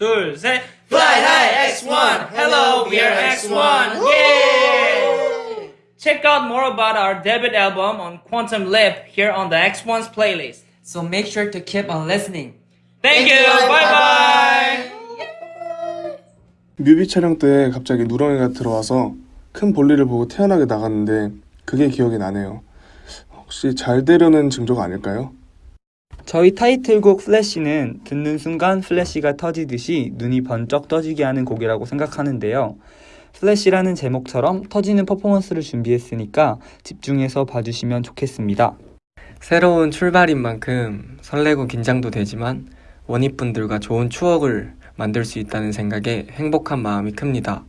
둘, 셋. Fly high X1. Hello, we are X1. Yay! Check out more about our debut album on Quantum Leap here on the X1's playlist. So make sure to keep on listening. Thank, Thank you. you. Bye bye. 뮤비 촬영 때 갑자기 누렁이가 들어와서 큰 볼일을 보고 태어나게 나갔는데 그게 기억이 나네요. 혹시 잘 되려는 징조가 아닐까요? 저희 타이틀곡 플래시는 듣는 순간 플래시가 터지듯이 눈이 번쩍 떠지게 하는 곡이라고 생각하는데요. 플래시라는 제목처럼 터지는 퍼포먼스를 준비했으니까 집중해서 봐주시면 좋겠습니다. 새로운 출발인 만큼 설레고 긴장도 되지만 원잇분들과 좋은 추억을 만들 수 있다는 생각에 행복한 마음이 큽니다.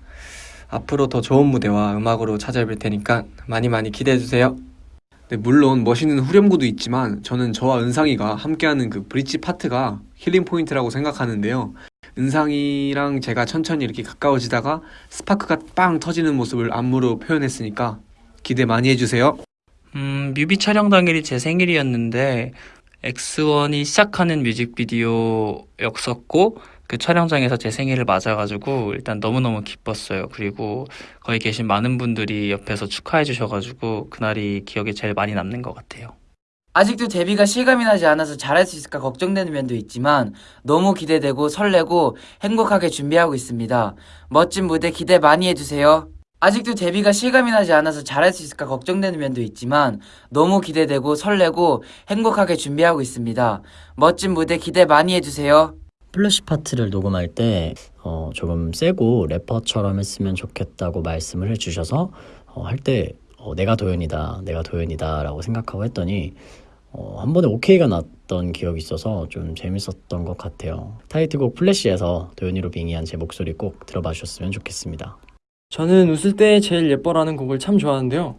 앞으로 더 좋은 무대와 음악으로 찾아뵐 테니까 많이 많이 기대해주세요. 네, 물론 멋있는 후렴구도 있지만 저는 저와 은상이가 함께하는 그 브릿지 파트가 killing point라고 생각하는데요. 은상이랑 제가 천천히 이렇게 가까워지다가 스파크가 빵 터지는 모습을 안무로 표현했으니까 기대 많이 해주세요. 음, 뮤비 촬영 당일이 제 생일이었는데 X1이 시작하는 뮤직비디오였었고 그 촬영장에서 제 생일을 맞아가지고 일단 너무너무 기뻤어요. 그리고 거기 계신 많은 분들이 옆에서 축하해 주셔가지고 그날이 기억에 제일 많이 남는 것 같아요. 아직도 데뷔가 실감이 나지 않아서 잘할 수 있을까 걱정되는 면도 있지만 너무 기대되고 설레고 행복하게 준비하고 있습니다. 멋진 무대 기대 많이 해주세요. 아직도 데뷔가 실감이 나지 않아서 잘할 수 있을까 걱정되는 면도 있지만 너무 기대되고 설레고 행복하게 준비하고 있습니다. 멋진 무대 기대 많이 해주세요. 플래시 파트를 녹음할 때 어, 조금 세고 래퍼처럼 했으면 좋겠다고 말씀을 해주셔서 어, 할때 어, 내가 도현이다, 내가 도현이다 라고 생각하고 했더니 어, 한 번에 오케이가 났던 기억이 있어서 좀 재밌었던 것 같아요. 타이틀곡 플래시에서 도현이로 빙의한 제 목소리 꼭 들어봐 주셨으면 좋겠습니다. 저는 웃을 때 제일 예뻐라는 곡을 참 좋아하는데요.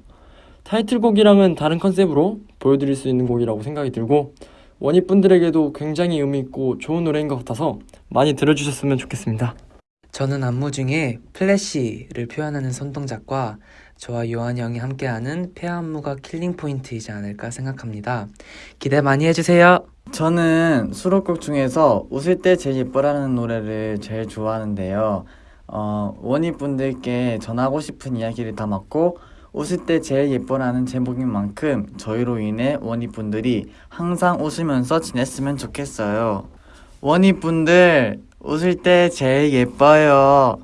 타이틀곡이랑은 다른 컨셉으로 보여드릴 수 있는 곡이라고 생각이 들고 원잇분들에게도 굉장히 의미있고 좋은 노래인 것 같아서 많이 들어주셨으면 좋겠습니다. 저는 안무 중에 플래시를 표현하는 손동작과 저와 요한 형이 함께하는 pair 안무가 killing point이지 않을까 생각합니다. 기대 많이 해주세요. 저는 수록곡 중에서 웃을 때 제일 예뻐라는 노래를 제일 좋아하는데요. 어, 원잇 분들께 전하고 싶은 이야기를 담았고 웃을 때 제일 예뻐라는 제목인 만큼 저희로 인해 원잇분들이 항상 웃으면서 지냈으면 좋겠어요. 원희분들 웃을 때 제일 예뻐요.